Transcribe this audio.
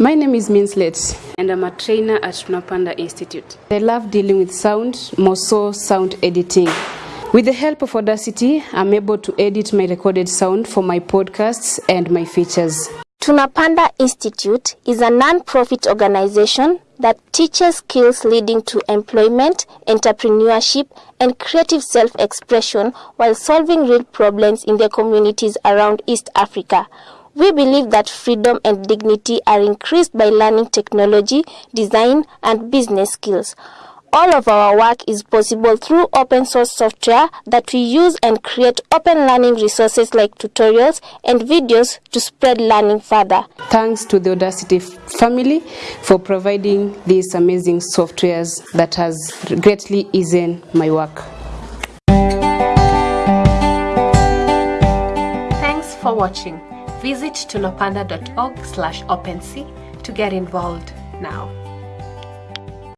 My name is Minslet, and I'm a trainer at Tunapanda Institute. I love dealing with sound, more so sound editing. With the help of Audacity, I'm able to edit my recorded sound for my podcasts and my features. Tunapanda Institute is a non-profit organization that teaches skills leading to employment, entrepreneurship, and creative self-expression while solving real problems in the communities around East Africa. We believe that freedom and dignity are increased by learning technology, design, and business skills. All of our work is possible through open source software that we use and create open learning resources like tutorials and videos to spread learning further. Thanks to the Audacity family for providing these amazing softwares that has greatly eased my work. Thanks for watching. Visit tunapanda.org slash OpenSea to get involved now.